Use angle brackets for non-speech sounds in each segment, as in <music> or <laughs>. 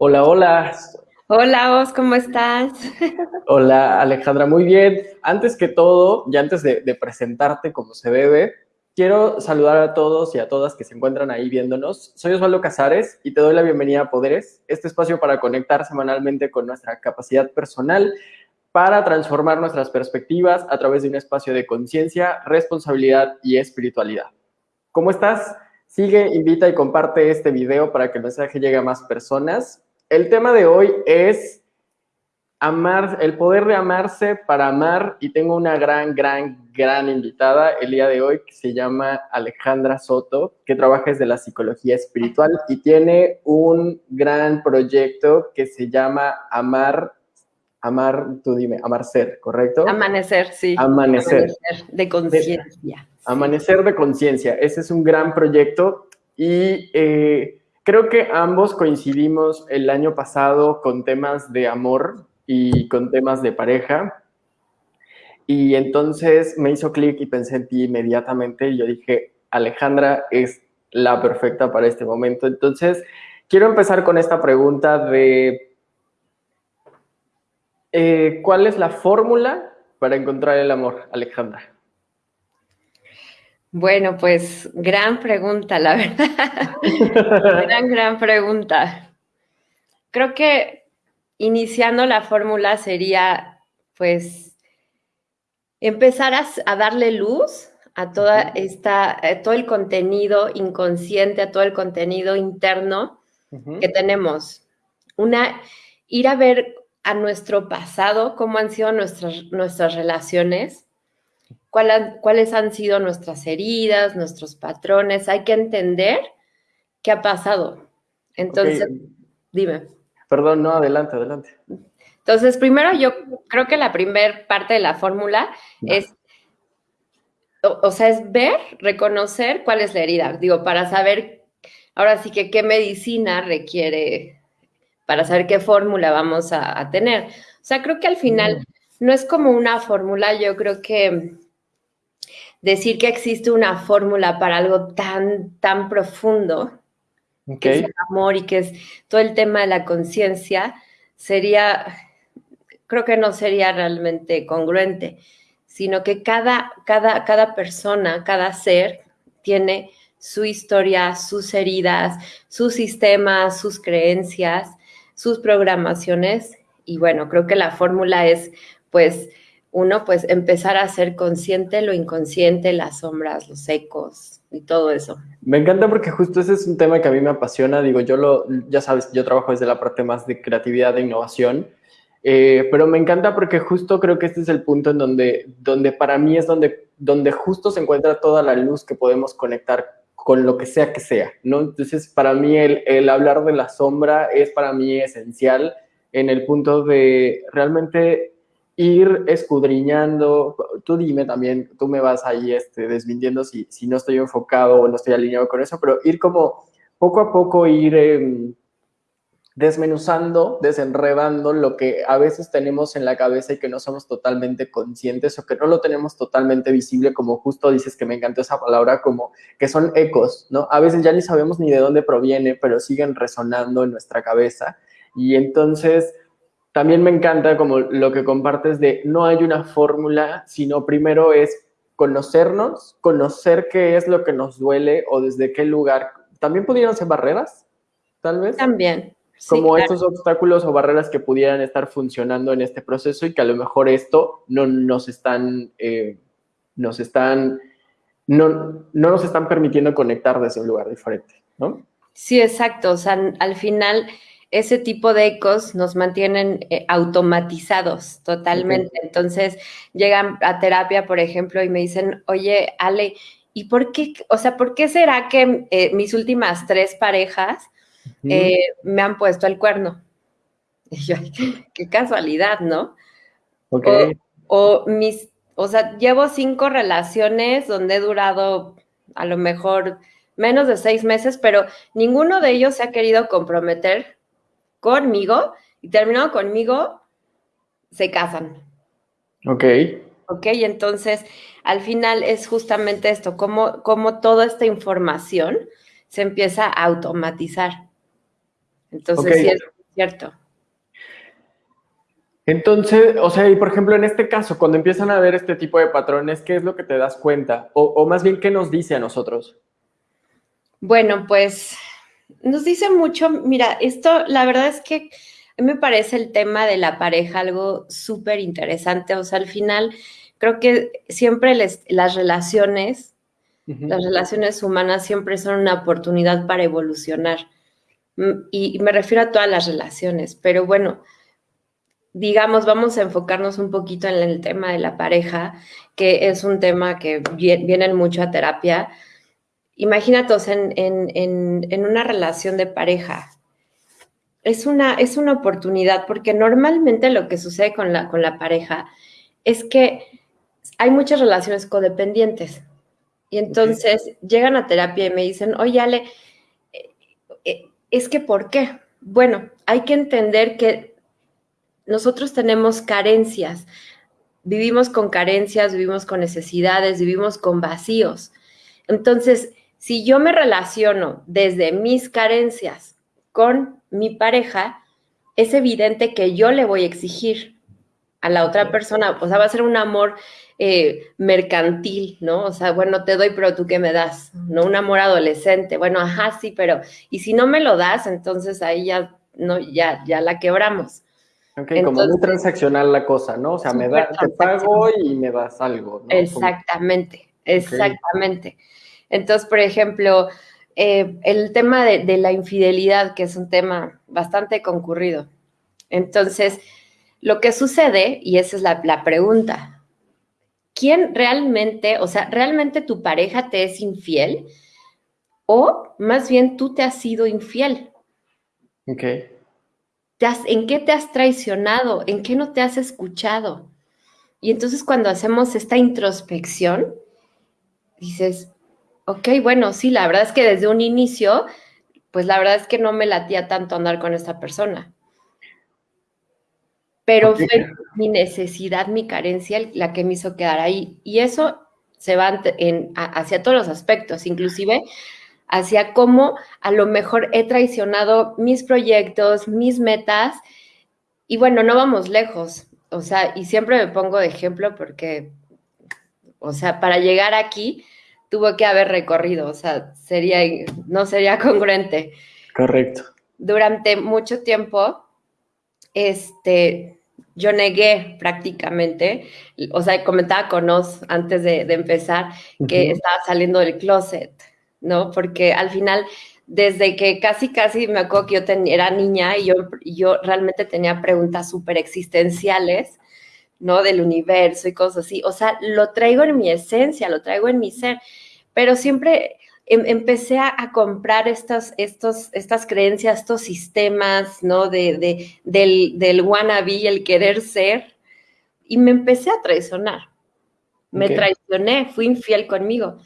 Hola, hola. Hola, Os, ¿cómo estás? <laughs> Hola, Alejandra, muy bien. Antes que todo, y antes de, de, presentarte como se debe, quiero saludar a todos y a todas que se encuentran ahí viéndonos. Soy Osvaldo Casares y te doy la bienvenida a Poderes, este espacio para conectar semanalmente con nuestra capacidad personal para transformar nuestras perspectivas a través de un espacio de conciencia, responsabilidad y espiritualidad. ¿Cómo estás? Sigue, invita y comparte este video para que el mensaje llegue a más personas. El tema de hoy es amar, el poder de amarse para amar y tengo una gran, gran, gran invitada el día de hoy que se llama Alejandra Soto, que trabaja desde la psicología espiritual y tiene un gran proyecto que se llama Amar Amar, tú dime, amar ser, ¿correcto? Amanecer, sí. Amanecer. Amanecer de conciencia. Amanecer de conciencia. Ese es un gran proyecto y eh, creo que ambos coincidimos el año pasado con temas de amor y con temas de pareja. Y entonces me hizo clic y pensé en ti inmediatamente y yo dije, Alejandra es la perfecta para este momento. Entonces, quiero empezar con esta pregunta de eh, ¿Cuál es la fórmula para encontrar el amor, Alejandra? Bueno, pues gran pregunta, la verdad. <laughs> gran, gran pregunta. Creo que iniciando la fórmula sería, pues, empezar a, darle luz a toda esta, a todo el contenido inconsciente, a todo el contenido interno que tenemos. Una, ir a ver a nuestro pasado, cómo han sido nuestras, nuestras relaciones, cuáles han sido nuestras heridas, nuestros patrones. Hay que entender qué ha pasado. Entonces, dime. Perdón, no, adelante, adelante. Entonces, primero yo creo que la primera parte de la fórmula es, o, o, sea, es ver, reconocer cuál es la herida. Digo, para saber ahora sí que qué medicina requiere para saber qué fórmula vamos a, tener. O sea, creo que al final no es como una fórmula, yo creo que decir que existe una fórmula para algo tan, tan profundo, que es el amor y que es todo el tema de la conciencia, sería, creo que no sería realmente congruente, sino que cada, cada, cada persona, cada ser tiene su historia, sus heridas, sus sistemas, sus creencias, sus programaciones. Y bueno, creo que la fórmula es pues uno pues empezar a ser consciente lo inconsciente, las sombras, los ecos y todo eso. Me encanta porque justo ese es un tema que a mí me apasiona, digo, yo lo, ya sabes, yo trabajo desde la parte más de creatividad e innovación, eh, pero me encanta porque justo creo que este es el punto en donde, donde para mí es donde, donde justo se encuentra toda la luz que podemos conectar con lo que sea que sea, ¿no? Entonces, para mí el, hablar de la sombra es para mí esencial en el punto de realmente ir escudriñando, tú dime también, tú me vas ahí este, desmintiendo si, si no estoy enfocado o no estoy alineado con eso, pero ir como poco a poco ir... Em, desmenuzando, desenredando lo que a veces tenemos en la cabeza y que no somos totalmente conscientes o que no lo tenemos totalmente visible, como justo dices que me encantó esa palabra, como que son ecos, ¿no? A veces ya ni sabemos ni de dónde proviene, pero siguen resonando en nuestra cabeza. Y entonces también me encanta como lo que compartes de no hay una fórmula, sino primero es conocernos, conocer qué es lo que nos duele o desde qué lugar. También pudieran ser barreras, tal vez. También como esos obstáculos o barreras que pudieran estar funcionando en este proceso y que a lo mejor esto no nos están, eh, nos están, no, no nos están permitiendo conectar desde un lugar diferente, ¿no? Sí, exacto. O sea, al final ese tipo de ecos nos mantienen eh, automatizados totalmente. Entonces llegan a terapia, por ejemplo, y me dicen, oye, Ale, ¿y por qué, o sea, por qué será que eh, mis últimas tres parejas eh, me han puesto el cuerno. <laughs> qué casualidad, ¿no? O, mis, o sea, llevo cinco relaciones donde he durado a lo mejor menos de seis meses, pero ninguno de ellos se ha querido comprometer conmigo y terminado conmigo, se casan. Ok. Ok, entonces al final es justamente esto, como, como toda esta información se empieza a automatizar. Entonces, Cierto. Entonces, o sea, y por ejemplo, en este caso, cuando empiezan a ver este tipo de patrones, ¿qué es lo que te das cuenta? O, o más bien, ¿qué nos dice a nosotros? Bueno, pues nos dice mucho, mira, esto la verdad es que a mí me parece el tema de la pareja algo súper interesante, o sea, al final creo que siempre les, las relaciones, las relaciones humanas siempre son una oportunidad para evolucionar. Mm, y, y me refiero a todas las relaciones, pero bueno, digamos, vamos a enfocarnos un poquito en el tema de la pareja, que es un tema que viene mucho a terapia Imagínate en, una relación de pareja. Es una, es una oportunidad porque normalmente lo que sucede con la, con la pareja es que hay muchas relaciones codependientes. Y entonces llegan a terapia y me dicen, oye, Ale, eh, eh, es que ¿por qué? Bueno, hay que entender que nosotros tenemos carencias, vivimos con carencias, vivimos con necesidades, vivimos con vacíos. Entonces, si yo me relaciono desde mis carencias con mi pareja, es evidente que yo le voy a exigir a la otra persona, o sea, va a ser un amor eh, mercantil, ¿no? O sea, bueno, te doy, pero tú qué me das, ¿no? Un amor adolescente, bueno, ajá, sí, pero, y si no me lo das, entonces ahí ya, no, ya, ya la quebramos. Ok, como muy transaccional la cosa, ¿no? O sea, me da, te pago y me das algo, ¿no? Exactamente, exactamente. Entonces, por ejemplo, eh, el tema de, la infidelidad, que es un tema bastante concurrido. Entonces, lo que sucede, y esa es la, la pregunta, ¿quién realmente, o sea, realmente tu pareja te es infiel? O más bien tú te has sido infiel. Ok. ¿En qué te has traicionado? ¿En qué no te has escuchado? Y entonces cuando hacemos esta introspección, dices, Ok, bueno, sí, la verdad es que desde un inicio, pues la verdad es que no me latía tanto andar con esta persona. Pero fue mi necesidad, mi carencia la que me hizo quedar ahí. Y eso se va hacia todos los aspectos, inclusive hacia cómo a lo mejor he traicionado mis proyectos, mis metas. Y bueno, no vamos lejos. O sea, y siempre me pongo de ejemplo porque, o sea, para llegar aquí, tuvo que haber recorrido, o sea, sería, no sería congruente. Correcto. Durante mucho tiempo, este, yo negué prácticamente, o sea, comentaba con Oz antes de, empezar que estaba saliendo del closet, ¿no? Porque al final, desde que casi, casi me acuerdo que yo era niña y yo, yo realmente tenía preguntas súper existenciales, ¿no? Del universo y cosas así. O sea, lo traigo en mi esencia, lo traigo en mi ser, pero siempre em, empecé a, comprar estas, estos, estas creencias, estos sistemas, ¿no? De, del, del wannabe, el querer ser, y me empecé a traicionar. Me traicioné, fui infiel conmigo.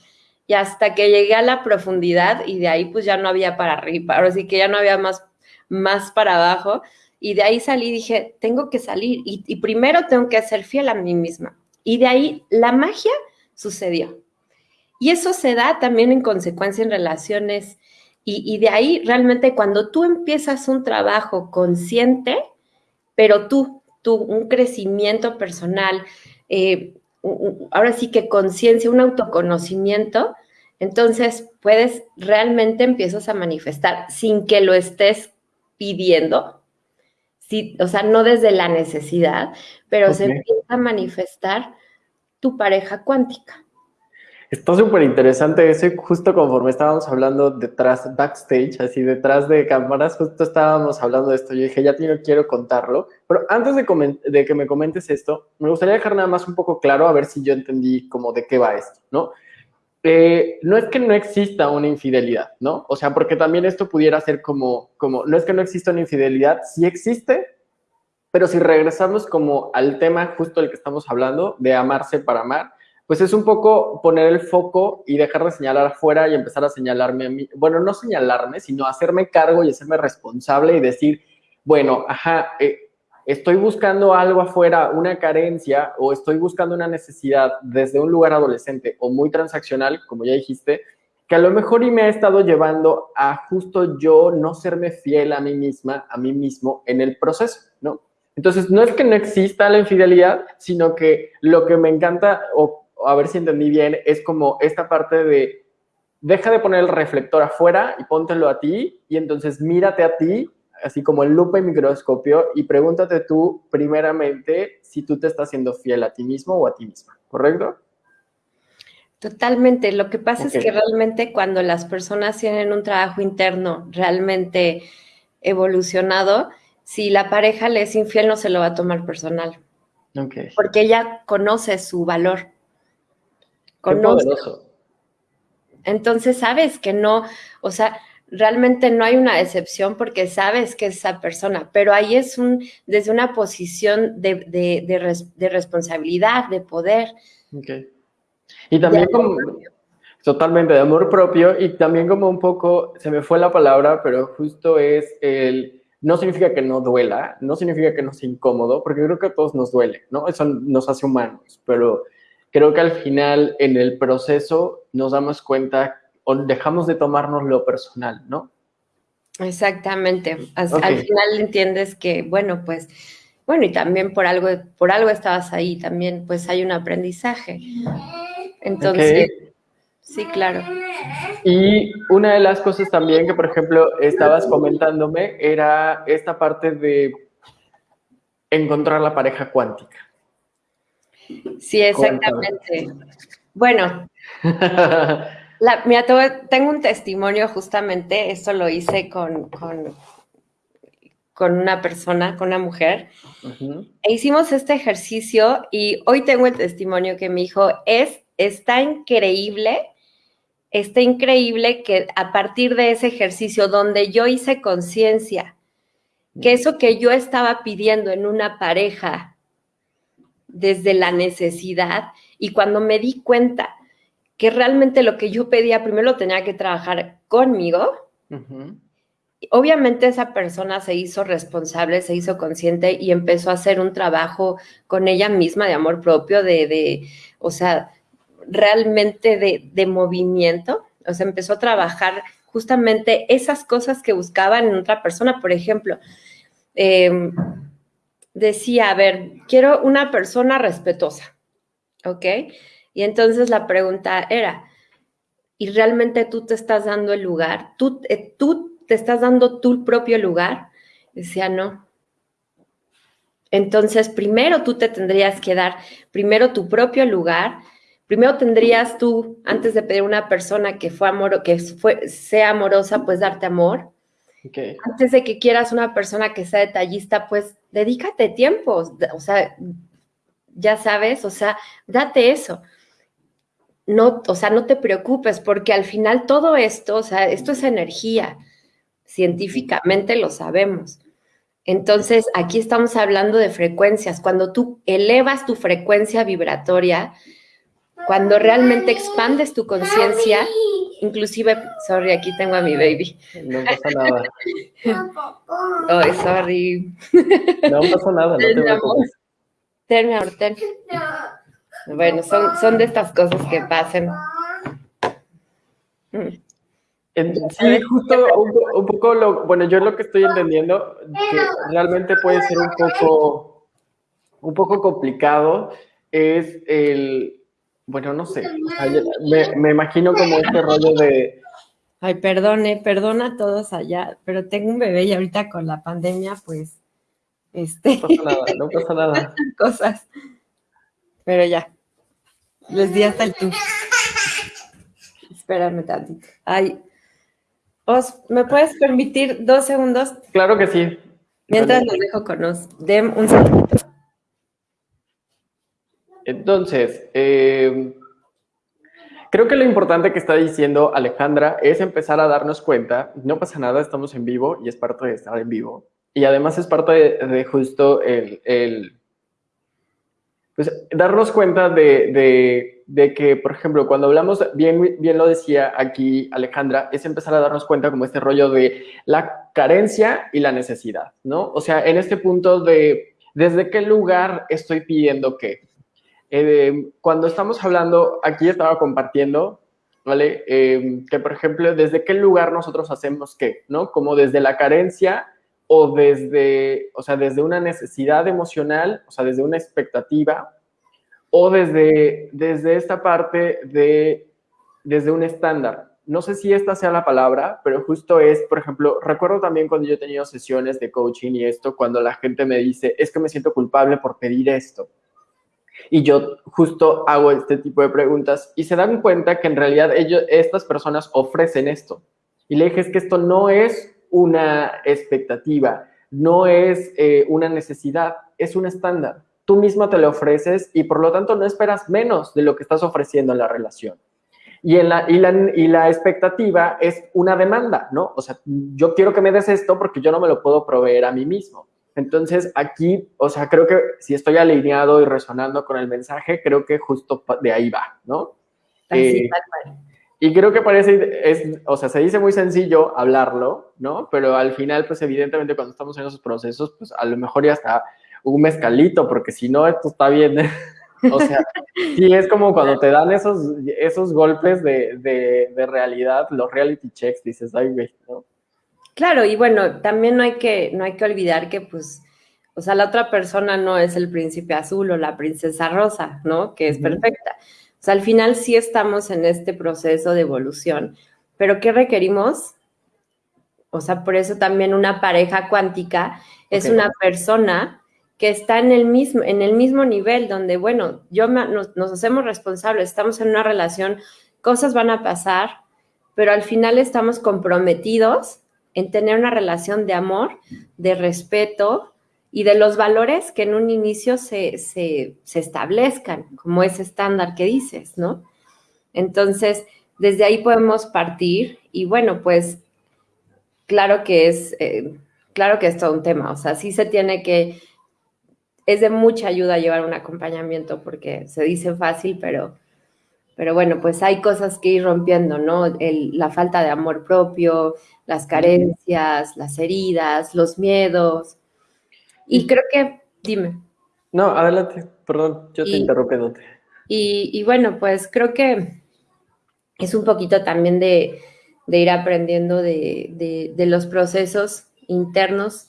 Y hasta que llegué a la profundidad y de ahí pues ya no había para arriba, ahora sí que ya no había más, más para abajo y de ahí salí y dije, tengo que salir y, primero tengo que ser fiel a mí misma. Y de ahí la magia sucedió. Y eso se da también en consecuencia en relaciones. Y, de ahí realmente cuando tú empiezas un trabajo consciente, pero tú, tú, un crecimiento personal, eh, ahora sí que conciencia, un autoconocimiento, entonces puedes realmente empiezas a manifestar sin que lo estés pidiendo, o sea, no desde la necesidad, pero se empieza a manifestar tu pareja cuántica. Está súper interesante eso y justo conforme estábamos hablando detrás, backstage, así detrás de cámaras, justo estábamos hablando de esto. Yo dije, ya no quiero contarlo, pero antes de, de, que me comentes esto, me gustaría dejar nada más un poco claro a ver si yo entendí como de qué va esto, ¿no? Eh, no es que no exista una infidelidad, ¿no? O sea, porque también esto pudiera ser como, como, no es que no exista una infidelidad, sí existe, pero si regresamos como al tema justo del que estamos hablando, de amarse para amar, pues es un poco poner el foco y dejar de señalar afuera y empezar a señalarme a mí, bueno, no señalarme, sino hacerme cargo y hacerme responsable y decir, bueno, ajá, eh, estoy buscando algo afuera, una carencia o estoy buscando una necesidad desde un lugar adolescente o muy transaccional, como ya dijiste, que a lo mejor y me ha estado llevando a justo yo no serme fiel a mí misma, a mí mismo en el proceso, ¿no? Entonces, no es que no exista la infidelidad, sino que lo que me encanta, o, a ver si entendí bien, es como esta parte de deja de poner el reflector afuera y póntelo a ti, y entonces mírate a ti, así como el lupa y microscopio, y pregúntate tú primeramente si tú te estás siendo fiel a ti mismo o a ti misma, ¿correcto? Totalmente. Lo que pasa es que realmente cuando las personas tienen un trabajo interno realmente evolucionado, si la pareja le es infiel, no se lo va a tomar personal. Porque ella conoce su valor. Conoce. Entonces sabes que no, o sea, realmente no hay una decepción porque sabes que es esa persona, pero ahí es un, desde una posición de, responsabilidad, de poder. Okay. Y también como, totalmente de amor propio y también como un poco, se me fue la palabra, pero justo es el no significa que no duela, no significa que no sea incómodo, porque creo que a todos nos duele, ¿no? Eso nos hace humanos, pero creo que al final en el proceso nos damos cuenta o dejamos de tomarnos lo personal, ¿no? Exactamente. Al final entiendes que, bueno, pues, bueno, y también por algo, por algo estabas ahí, también pues hay un aprendizaje. Entonces, sí, claro. Y una de las cosas también que, por ejemplo, estabas comentándome era esta parte de encontrar la pareja cuántica. Sí, exactamente. Bueno, <laughs> la, mira, tengo un testimonio justamente, esto lo hice con, con, una persona, con una mujer, e hicimos este ejercicio y hoy tengo el testimonio que mi hijo es, está increíble está increíble que a partir de ese ejercicio donde yo hice conciencia, que eso que yo estaba pidiendo en una pareja desde la necesidad y cuando me di cuenta que realmente lo que yo pedía primero lo tenía que trabajar conmigo, obviamente esa persona se hizo responsable, se hizo consciente y empezó a hacer un trabajo con ella misma de amor propio, de, de o sea, realmente de, movimiento, o sea, empezó a trabajar justamente esas cosas que buscaban en otra persona. Por ejemplo, em, decía, a ver, quiero una persona respetuosa, ¿ok? Y entonces la pregunta era, ¿y realmente tú te estás dando el lugar? ¿Tú, eh, tú te estás dando tu propio lugar? Decía, no. Entonces, primero tú te tendrías que dar primero tu propio lugar, primero tendrías tú, antes de pedir a una persona que, fue amor, que fue, sea amorosa, pues darte amor. Antes de que quieras una persona que sea detallista, pues dedícate tiempo, o sea, ya sabes, o sea, date eso. No, o sea, no te preocupes, porque al final todo esto, o sea, esto es energía. Científicamente lo sabemos. Entonces, aquí estamos hablando de frecuencias. Cuando tú elevas tu frecuencia vibratoria, cuando realmente expandes tu conciencia, inclusive, sorry, aquí tengo a mi baby. No pasa nada. <laughs> Oh, sorry. No pasa nada, no te preocupes. Ten, mi amor, ten. Bueno, son, son de estas cosas que pasan. Sí, justo un, poco lo, bueno, yo lo que estoy entendiendo, que realmente puede ser un poco, un poco complicado, es el, bueno, no sé. me, imagino como este rollo de. Ay, perdone, perdona a todos allá, pero tengo un bebé y ahorita con la pandemia, pues. Este. No pasa nada, no pasa nada. <laughs> Cosas. Pero ya. Les di hasta el tú. Espérame tantito. Ay. Os, ¿me puedes permitir dos segundos? Claro que sí. Mientras los dejo con nos. Den un segundo. Entonces, eh, creo que lo importante que está diciendo Alejandra es empezar a darnos cuenta, no pasa nada, estamos en vivo y es parte de estar en vivo. Y además es parte de, justo el, pues, darnos cuenta de, que, por ejemplo, cuando hablamos, bien, bien lo decía aquí Alejandra, es empezar a darnos cuenta como este rollo de la carencia y la necesidad, ¿no? O sea, en este punto de desde qué lugar estoy pidiendo qué. Eh, cuando estamos hablando, aquí estaba compartiendo ¿vale? Em, que, por ejemplo, desde qué lugar nosotros hacemos qué, ¿no? Como desde la carencia o desde, o sea, desde una necesidad emocional, o sea, desde una expectativa, o desde, desde esta parte de, desde un estándar. No sé si esta sea la palabra, pero justo es, por ejemplo, recuerdo también cuando yo he tenido sesiones de coaching y esto, cuando la gente me dice, es que me siento culpable por pedir esto. Y yo justo hago este tipo de preguntas y se dan cuenta que en realidad ellos, estas personas ofrecen esto. Y le dije, es que esto no es una expectativa, no es eh, una necesidad, es un estándar. Tú misma te lo ofreces y por lo tanto no esperas menos de lo que estás ofreciendo en la relación. Y, en la, y, la, y la expectativa es una demanda, ¿no? O sea, yo quiero que me des esto porque yo no me lo puedo proveer a mí mismo. Entonces, aquí, o sea, creo que si estoy alineado y resonando con el mensaje, creo que justo de ahí va, ¿no? Así, eh, y creo que parece, es, o sea, se dice muy sencillo hablarlo, ¿no? Pero al final, pues evidentemente cuando estamos en esos procesos, pues a lo mejor ya está un mezcalito, porque si no, esto está bien. o sea, sí es como cuando te dan esos, esos golpes de, de, de realidad, los reality checks, dices, ay, güey, ¿no? Claro, y bueno, también no hay que, no hay que olvidar que, pues, o sea, la otra persona no es el príncipe azul o la princesa rosa, ¿no? Que es perfecta. O sea, al final sí estamos en este proceso de evolución, pero ¿qué requerimos? O sea, por eso también una pareja cuántica es una persona que está en el mismo, en el mismo nivel, donde, bueno, yo nos, nos hacemos responsables, estamos en una relación, cosas van a pasar, pero al final estamos comprometidos en tener una relación de amor, de respeto y de los valores que en un inicio se, establezcan, como ese estándar que dices, ¿no? Entonces, desde ahí podemos partir y bueno, pues claro que es, eh, claro que es todo un tema, o sea, sí se tiene que, es de mucha ayuda llevar un acompañamiento porque se dice fácil, pero pero bueno, pues hay cosas que ir rompiendo, ¿no? la falta de amor propio, las carencias, las heridas, los miedos. Y creo que, dime. No, adelante, perdón, yo te interrumpí. Y, y, bueno, pues creo que es un poquito también de, ir aprendiendo de, los procesos internos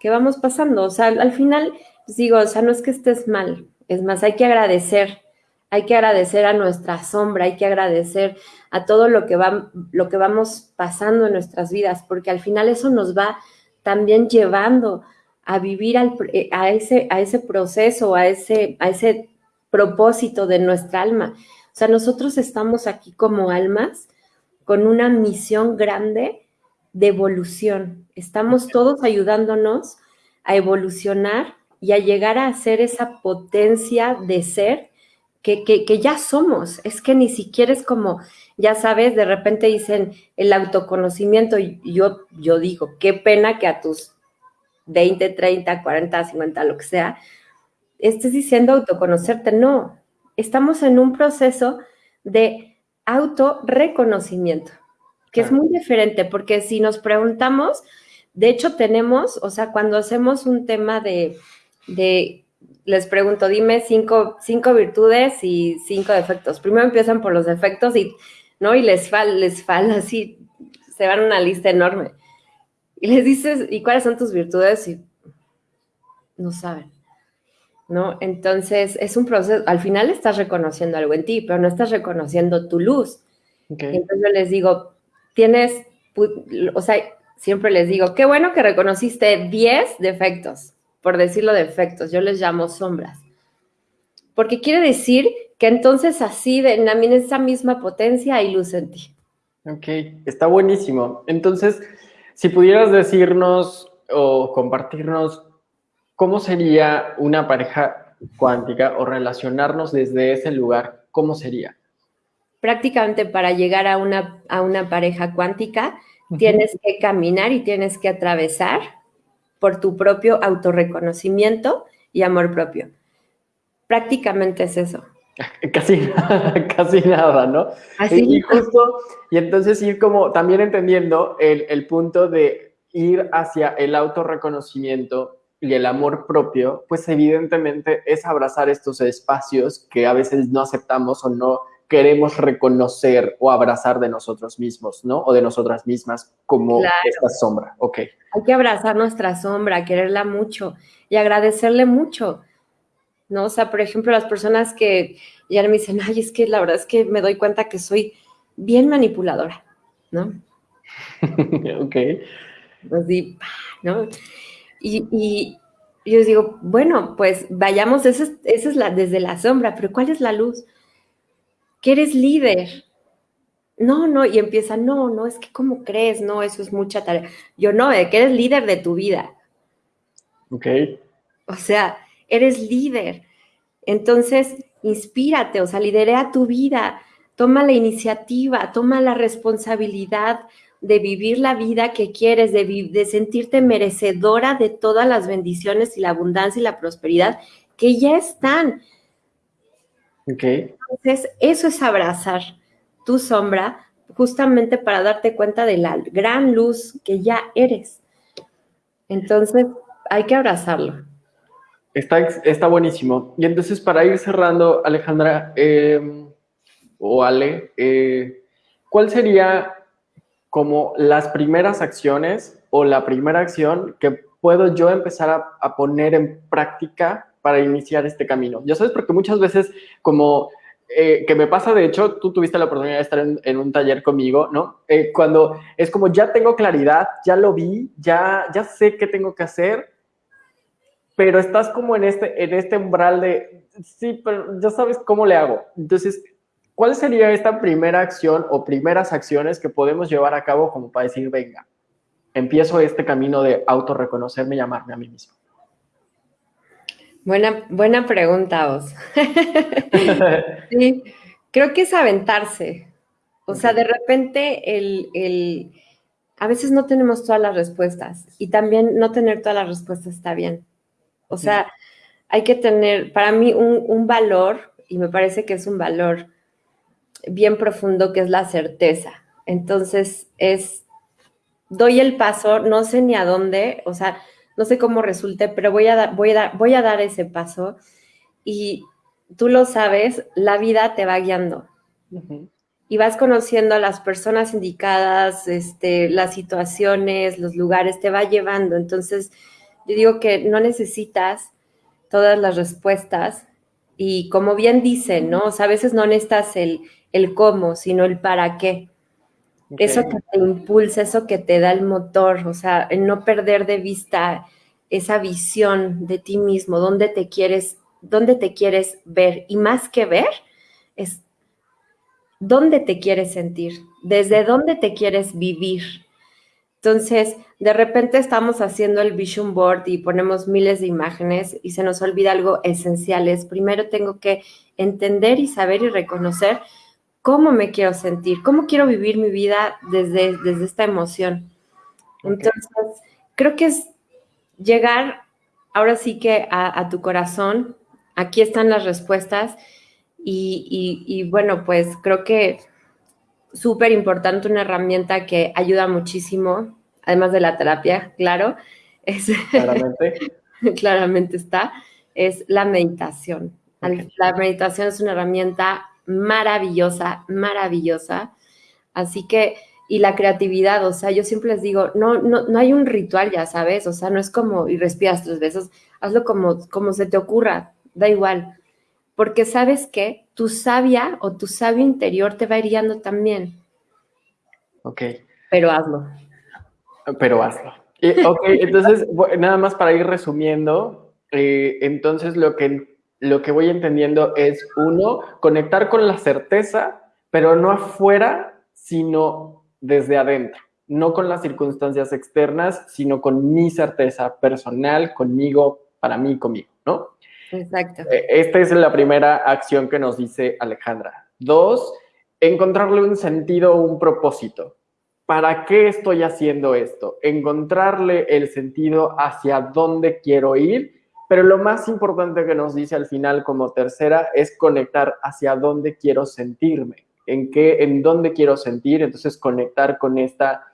que vamos pasando. O sea, al final, pues digo, o sea, no es que estés mal, es más, hay que agradecer hay que agradecer a nuestra sombra, hay que agradecer a todo lo que, va, lo que vamos pasando en nuestras vidas, porque al final eso nos va también llevando a vivir eh, a, ese, a ese proceso, a ese, a ese propósito de nuestra alma. O sea, nosotros estamos aquí como almas con una misión grande de evolución. Estamos todos ayudándonos a evolucionar y a llegar a ser esa potencia de ser que, ya somos. Es que ni siquiera es como, ya sabes, de repente dicen el autoconocimiento yo, yo digo, qué pena que a tus 20, 30, 40, 50, lo que sea, estés diciendo autoconocerte. No, estamos en un proceso de autorreconocimiento, que es muy diferente, porque si nos preguntamos, de hecho tenemos, o sea, cuando hacemos un tema de, de les pregunto, dime cinco, cinco virtudes y cinco defectos. Primero empiezan por los defectos y, ¿no? Y les falta, les falta <laughs> así, se van una lista enorme. Y les dices, ¿y cuáles son tus virtudes? Y no saben, ¿no? Entonces, es un proceso, al final estás reconociendo algo en ti, pero no estás reconociendo tu luz. entonces yo les digo, tienes, o sea, siempre les digo, qué bueno que reconociste 10 defectos por decirlo, defectos, yo les llamo sombras. Porque quiere decir que entonces así, de, también esa misma potencia hay luz en ti. Ok, está buenísimo. Entonces, si pudieras decirnos o compartirnos cómo sería una pareja cuántica o relacionarnos desde ese lugar, ¿cómo sería? Prácticamente para llegar a una, a una pareja cuántica, tienes que caminar y tienes que atravesar por tu propio autorreconocimiento y amor propio. Prácticamente es eso. <laughs> Casi, <laughs> casi nada, ¿no? Así. Y, justo, y entonces ir como también entendiendo el, el punto de ir hacia el autorreconocimiento y el amor propio, pues evidentemente es abrazar estos espacios que a veces no aceptamos o no queremos reconocer o abrazar de nosotros mismos, ¿no? O de nosotras mismas como esta sombra. Ok. Hay que abrazar nuestra sombra, quererla mucho y agradecerle mucho, ¿no? O sea, por ejemplo, las personas que ya me dicen, ay, es que la verdad es que me doy cuenta que soy bien manipuladora, ¿no? <laughs> ok. Así, ¿no? Y, y, yo digo, bueno, pues vayamos, esa es, la, desde la sombra, pero ¿cuál es la luz? Que eres líder. No, no, y empieza, no, no, es que ¿cómo crees? No, eso es mucha tarea. Yo no, de que eres líder de tu vida. Ok. O sea, eres líder. Entonces, inspírate, o sea, liderea tu vida, toma la iniciativa, toma la responsabilidad de vivir la vida que quieres, de, de sentirte merecedora de todas las bendiciones y la abundancia y la prosperidad que ya están. Okay. Entonces, eso es abrazar tu sombra justamente para darte cuenta de la gran luz que ya eres. Entonces, hay que abrazarlo. Está, está buenísimo. Y entonces, para ir cerrando, Alejandra em, o Ale, eh, ¿cuál sería como las primeras acciones o la primera acción que puedo yo empezar a, poner en práctica para iniciar este camino. Ya sabes, porque muchas veces como eh, que me pasa, de hecho, tú tuviste la oportunidad de estar en, un taller conmigo, ¿no? Eh, cuando es como ya tengo claridad, ya lo vi, ya, ya sé qué tengo que hacer, pero estás como en este, en este umbral de, sí, pero ya sabes cómo le hago. Entonces, ¿Cuál sería esta primera acción o primeras acciones que podemos llevar a cabo como para decir, venga, empiezo este camino de autorreconocerme y llamarme a mí mismo? Buena, buena pregunta, Os. <laughs> sí, creo que es aventarse. O sea, de repente el, a veces no tenemos todas las respuestas y también no tener todas las respuestas está bien. O sea, hay que tener, para mí, un, un valor, y me parece que es un valor bien profundo que es la certeza. Entonces es, doy el paso, no sé ni a dónde, o sea, no sé cómo resulte, pero voy a, dar, voy a, voy a dar ese paso y tú lo sabes, la vida te va guiando. Y vas conociendo a las personas indicadas, este, las situaciones, los lugares, te va llevando. Entonces, yo digo que no necesitas todas las respuestas. Y como bien dicen, ¿no? O sea, a veces no necesitas el, el cómo, sino el para qué. Eso que te impulsa, eso que te da el motor, o sea, el no perder de vista esa visión de ti mismo, dónde te quieres, dónde te quieres ver y más que ver es dónde te quieres sentir, desde dónde te quieres vivir. Entonces, de repente estamos haciendo el vision board y ponemos miles de imágenes y se nos olvida algo esencial. Es primero tengo que entender y saber y reconocer cómo me quiero sentir, cómo quiero vivir mi vida desde, desde esta emoción. Entonces, creo que es llegar ahora sí que a, tu corazón, aquí están las respuestas y, bueno, pues creo que súper importante, una herramienta que ayuda muchísimo, además de la terapia, claro, es, <laughs> claramente. claramente está, es la meditación. La meditación es una herramienta maravillosa, maravillosa. Así que, y la creatividad, o sea, yo siempre les digo, no, no, no hay un ritual, ya sabes, o sea, no es como y respiras tres veces, hazlo como, como se te ocurra, da igual. Porque sabes que tu sabia o tu sabio interior te va guiando también. Ok. Pero hazlo. Pero hazlo. ok, entonces, <laughs> nada más para ir resumiendo, eh, entonces lo que lo que voy entendiendo es, uno, conectar con la certeza, pero no afuera, sino desde adentro. No con las circunstancias externas, sino con mi certeza personal, conmigo, para mí, conmigo, ¿no? Exacto. Eh, esta es la primera acción que nos dice Alejandra. Dos, encontrarle un sentido, un propósito. ¿Para qué estoy haciendo esto? Encontrarle el sentido hacia dónde quiero ir pero lo más importante que nos dice al final como tercera es conectar hacia dónde quiero sentirme, en qué, en dónde quiero sentir, entonces conectar con esta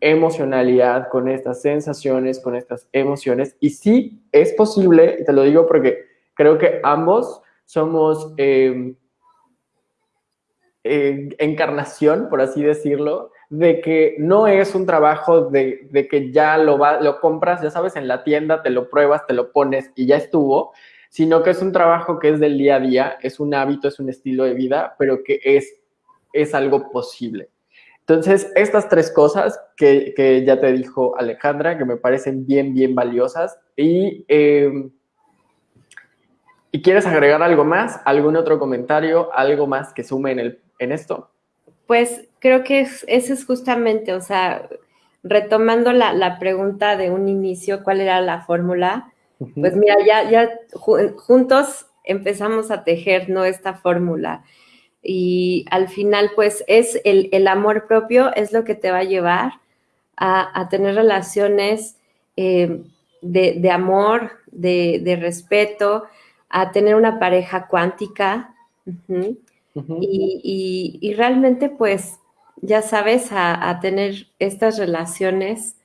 emocionalidad, con estas sensaciones, con estas emociones. Y sí, es posible, y te lo digo porque creo que ambos somos, eh, eh, encarnación, por así decirlo, de que no es un trabajo de, que ya lo, lo compras, ya sabes, en la tienda, te lo pruebas, te lo pones y ya estuvo, sino que es un trabajo que es del día a día, es un hábito, es un estilo de vida, pero que es, es algo posible. Entonces, estas tres cosas que, ya te dijo Alejandra, que me parecen bien, bien valiosas. Y, em, ¿y quieres agregar algo más? ¿Algún otro comentario? ¿Algo más que sume en, el, en esto? Pues creo que es, ese es justamente, o sea, retomando la, pregunta de un inicio, ¿cuál era la fórmula? Pues mira, ya, ya juntos empezamos a tejer, ¿no? Esta fórmula. Y al final, pues es el, amor propio, es lo que te va a llevar a, tener relaciones eh, de, amor, de, respeto, a tener una pareja cuántica. Y, realmente, pues, ya sabes, a, tener estas relaciones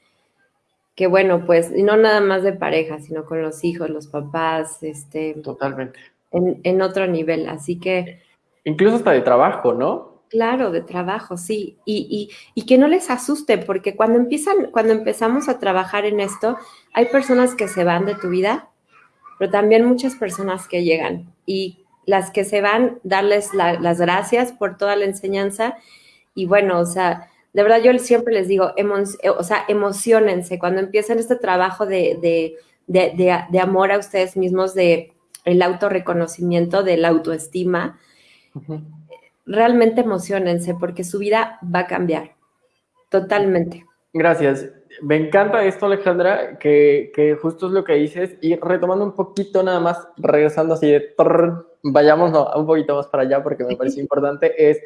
que, bueno, pues, no nada más de pareja, sino con los hijos, los papás, este. Totalmente. En, en otro nivel. Así que. Incluso hasta de trabajo, ¿no? Claro, de trabajo, sí. Y, y, que no les asuste, porque cuando empiezan, cuando empezamos a trabajar en esto, hay personas que se van de tu vida, pero también muchas personas que llegan. Y las que se van, darles las gracias por toda la enseñanza. Y bueno, o sea, de verdad yo siempre les digo, eh, o sea, emocionense cuando empiezan este trabajo de, de, amor a ustedes mismos, de el autorreconocimiento, de la autoestima. Realmente emocionense porque su vida va a cambiar totalmente. Gracias. Me encanta esto, Alejandra, que, que, justo es lo que dices. Y retomando un poquito nada más, regresando así de vayamos un poquito más para allá porque me parece <laughs> importante, es,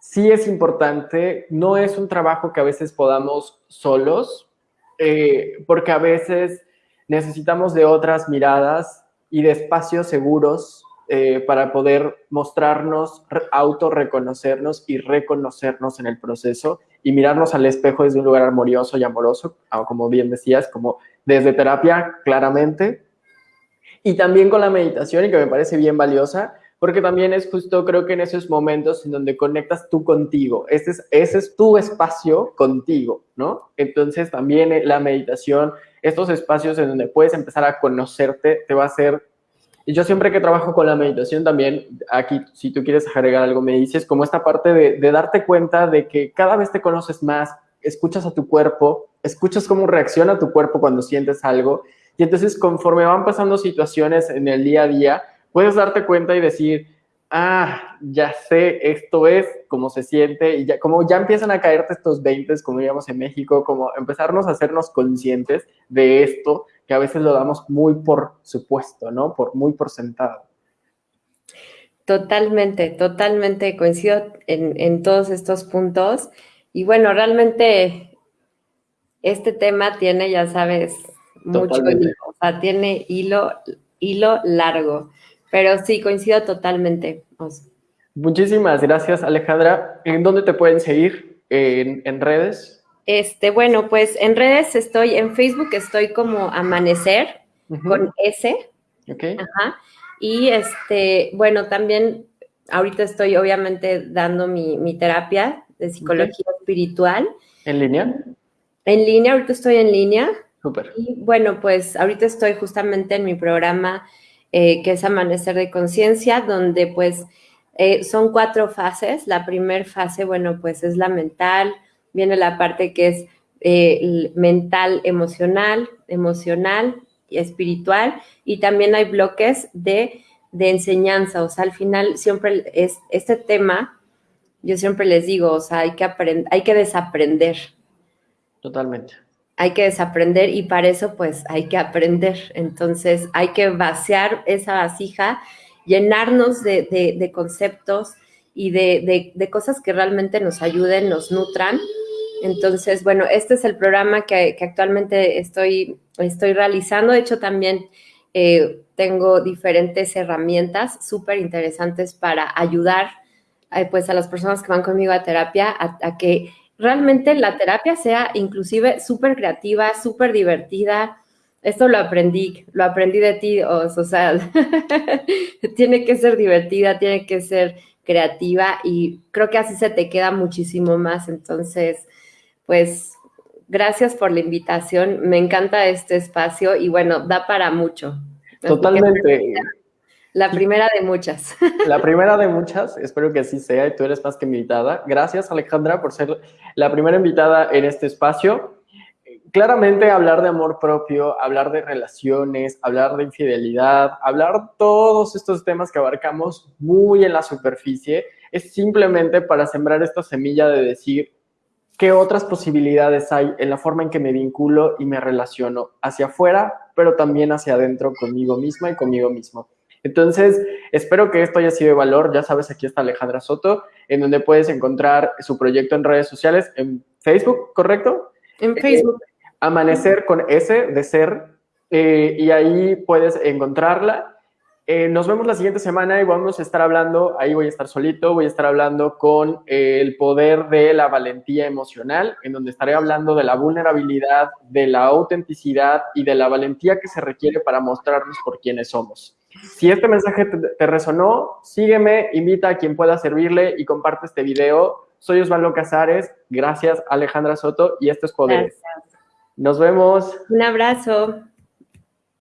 sí es importante, no es un trabajo que a veces podamos solos, eh, porque a veces necesitamos de otras miradas y de espacios seguros eh, para poder mostrarnos, autorreconocernos y reconocernos en el proceso y mirarnos al espejo desde un lugar armonioso y amoroso, ah, como bien decías, como desde terapia, claramente, y también con la meditación y que me parece bien valiosa, porque también es justo, creo que en esos momentos en donde conectas tú contigo, ese es, ese es tu espacio contigo, ¿no? Entonces también eh, la meditación, estos espacios en donde puedes empezar a conocerte, te va a hacer... Yo siempre que trabajo con la meditación también, aquí si tú quieres agregar algo, me dices como esta parte de darte cuenta de que cada vez te conoces más, escuchas a tu cuerpo, escuchas cómo reacciona tu cuerpo cuando sientes algo y entonces conforme van pasando situaciones en el día a día, puedes darte cuenta y decir, ah, ya sé, esto es como se siente, y ya, como ya empiezan a caerte estos 20, como digamos en México, como empezarnos a hacernos conscientes de esto, que a veces lo damos muy por supuesto, ¿no? Por muy por sentado. Totalmente, totalmente coincido en, en todos estos puntos. Y bueno, realmente este tema tiene, ya sabes, mucho hilo, o sea, tiene hilo, hilo largo, pero sí, coincido totalmente. Muchísimas gracias, Alejandra. ¿En dónde te pueden seguir? ¿En, redes? Este, bueno, pues en redes estoy, en Facebook estoy como Amanecer, con S. Ok. Ajá. Y este, bueno, también ahorita estoy obviamente dando mi, terapia de psicología espiritual. ¿En línea? En línea, ahorita estoy en línea. Y bueno, pues ahorita estoy justamente en mi programa eh, que es Amanecer de Conciencia, donde pues eh, son cuatro fases. La primera fase, bueno, pues es la mental, viene la parte que es eh, mental, emocional, emocional y espiritual, y también hay bloques de, de enseñanza, o sea, al final siempre es este tema, yo siempre les digo, o sea, hay que aprender, hay que desaprender. Totalmente hay que desaprender y para eso pues hay que aprender. Entonces hay que vaciar esa vasija, llenarnos de, conceptos y de, cosas que realmente nos ayuden, nos nutran. Entonces, bueno, este es el programa que, actualmente estoy, estoy realizando. De hecho, también eh, tengo diferentes herramientas súper interesantes para ayudar eh, pues a las personas que van conmigo a terapia a que realmente la terapia sea inclusive súper creativa, súper divertida. Esto lo aprendí, lo aprendí de ti, o, sea, <laughs> tiene que ser divertida, tiene que ser creativa y creo que así se te queda muchísimo más. Entonces, pues gracias por la invitación. Me encanta este espacio y bueno, da para mucho. Totalmente. La primera de muchas. <laughs> La primera de muchas, espero que así sea y tú eres más que invitada. Gracias Alejandra por ser la primera invitada en este espacio. Claramente hablar de amor propio, hablar de relaciones, hablar de infidelidad, hablar todos estos temas que abarcamos muy en la superficie, es simplemente para sembrar esta semilla de decir qué otras posibilidades hay en la forma en que me vinculo y me relaciono hacia afuera, pero también hacia adentro conmigo misma y conmigo mismo. Entonces, espero que esto haya sido de valor. Ya sabes, aquí está Alejandra Soto, en donde puedes encontrar su proyecto en redes sociales, en Facebook, ¿correcto? En Facebook. Amanecer con S de ser, eh, y ahí puedes encontrarla. Eh, nos vemos la siguiente semana y vamos a estar hablando, ahí voy a estar solito, voy a estar hablando con eh, el poder de la valentía emocional, en donde estaré hablando de la vulnerabilidad, de la autenticidad y de la valentía que se requiere para mostrarnos por quienes somos. Si este mensaje te, resonó, sígueme, invita a quien pueda servirle y comparte este video. Soy Osvaldo Casares, gracias Alejandra Soto y esto es Poderes. Nos vemos. Un abrazo.